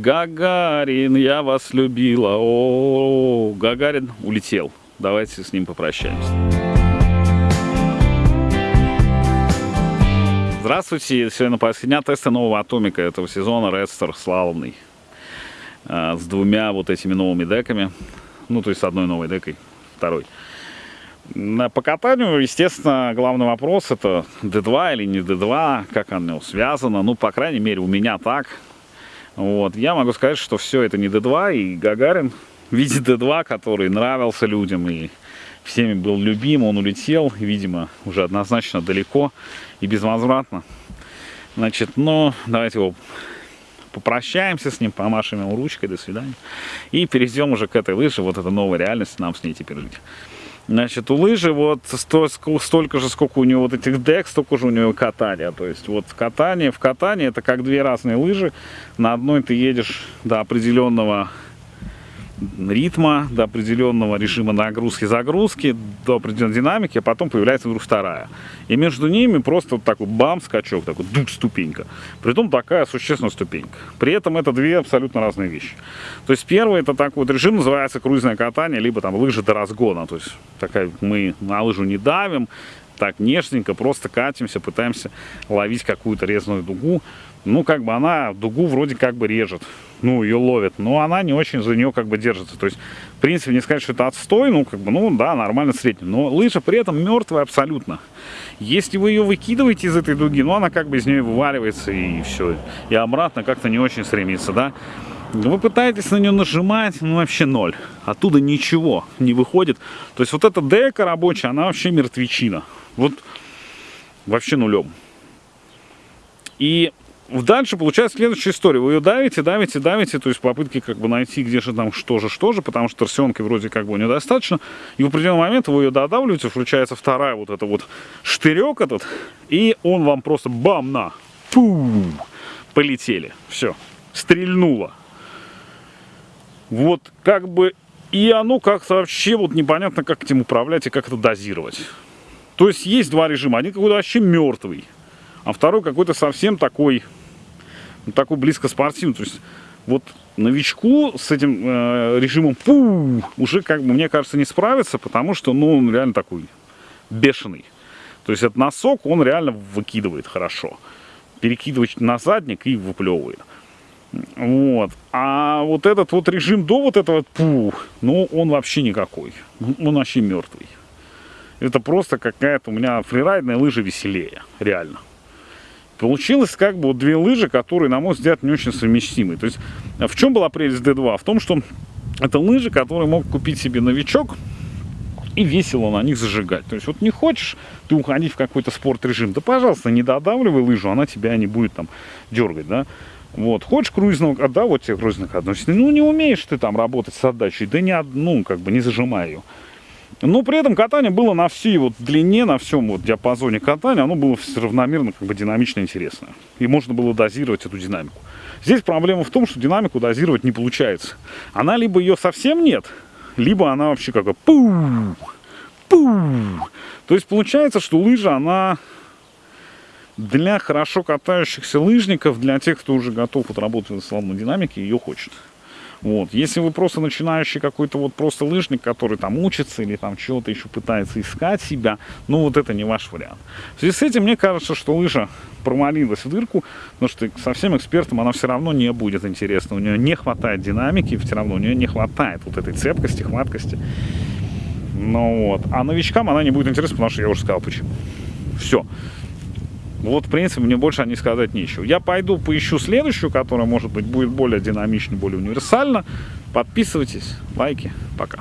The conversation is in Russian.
Гагарин, я вас любила. О, Гагарин улетел. Давайте с ним попрощаемся. Здравствуйте, сегодня последняя теста нового Атомика этого сезона, Редстер славный. А, с двумя вот этими новыми деками. Ну, то есть с одной новой декой, второй. По катанию, естественно, главный вопрос это D2 или не D2, как оно связано. Ну, по крайней мере, у меня так. Вот. Я могу сказать, что все это не D2, и Гагарин в виде D2, который нравился людям и всеми был любим, он улетел, видимо, уже однозначно далеко и безвозвратно. Значит, ну, давайте его попрощаемся с ним, помашем ему ручкой, до свидания. И перейдем уже к этой лыже, вот это новая реальность, нам с ней теперь жить. Значит, у лыжи вот столько же, сколько у него вот этих дек, столько же у него катания. То есть вот катание в катании это как две разные лыжи. На одной ты едешь до определенного ритма, до определенного режима нагрузки-загрузки, до определенной динамики, а потом появляется вдруг вторая. И между ними просто вот такой бам, скачок, такой дух, ступенька. Притом такая существенная ступенька. При этом это две абсолютно разные вещи. То есть первый это такой вот режим, называется круизное катание, либо там лыжи до разгона. То есть такая мы на лыжу не давим, так нежненько, просто катимся, пытаемся ловить какую-то резную дугу. Ну, как бы она дугу вроде как бы режет ну, ее ловят, но она не очень за нее как бы держится. То есть, в принципе, не сказать, что это отстой, ну, как бы, ну, да, нормально средний. Но лыжа при этом мертвая абсолютно. Если вы ее выкидываете из этой дуги, ну, она как бы из нее вываливается и все. И обратно как-то не очень стремится, да. Вы пытаетесь на нее нажимать, ну, вообще ноль. Оттуда ничего не выходит. То есть, вот эта дека рабочая, она вообще мертвечина. Вот вообще нулем. И Дальше получается следующая история. Вы ее давите, давите, давите, то есть попытки как бы найти, где же там что же, что же, потому что торсионки вроде как бы недостаточно. И в определенный момент вы ее додавливаете, включается вторая вот эта вот штырек этот, и он вам просто бам на, пу, полетели. Все, стрельнуло. Вот как бы, и оно как-то вообще вот непонятно, как этим управлять и как это дозировать. То есть есть два режима. Один какой-то вообще мертвый, а второй какой-то совсем такой ну, такой близко спортивный. То есть вот новичку с этим э, режимом пу, уже, как бы, мне кажется, не справится, потому что, ну, он реально такой бешеный. То есть этот носок, он реально выкидывает хорошо. Перекидывает на задник и выплевывает. Вот. А вот этот вот режим до вот этого пу, ну, он вообще никакой. Он вообще мертвый. Это просто какая-то у меня фрирайдная лыжа веселее, реально. Получилось как бы вот две лыжи, которые, на мой взгляд, не очень совместимы. То есть в чем была прелесть D2? В том, что это лыжи, которые мог купить себе новичок и весело на них зажигать. То есть вот не хочешь ты уходить в какой-то спорт-режим, да пожалуйста, не додавливай лыжу, она тебя не будет там дергать, да. Вот, хочешь круизного, да, вот тебе круизных относится. Ну, не умеешь ты там работать с отдачей, да не одну, как бы, не зажимай ее. Но при этом катание было на всей вот длине, на всем вот диапазоне катания, оно было равномерно, как бы динамично интересное. И можно было дозировать эту динамику. Здесь проблема в том, что динамику дозировать не получается. Она либо ее совсем нет, либо она вообще как бы пу, пу. То есть получается, что лыжа, она для хорошо катающихся лыжников, для тех, кто уже готов вот работать в слабой динамике, ее хочет. Вот. Если вы просто начинающий какой-то вот просто лыжник, который там учится или там чего-то еще пытается искать себя, ну вот это не ваш вариант. В связи с этим мне кажется, что лыжа промолилась в дырку, потому что совсем экспертам она все равно не будет интересна. У нее не хватает динамики, все равно у нее не хватает вот этой цепкости, хваткости. Ну вот. А новичкам она не будет интересна, потому что я уже сказал почему. Все. Вот, в принципе, мне больше о ней сказать нечего. Я пойду поищу следующую, которая, может быть, будет более динамичной, более универсальна. Подписывайтесь, лайки. Пока.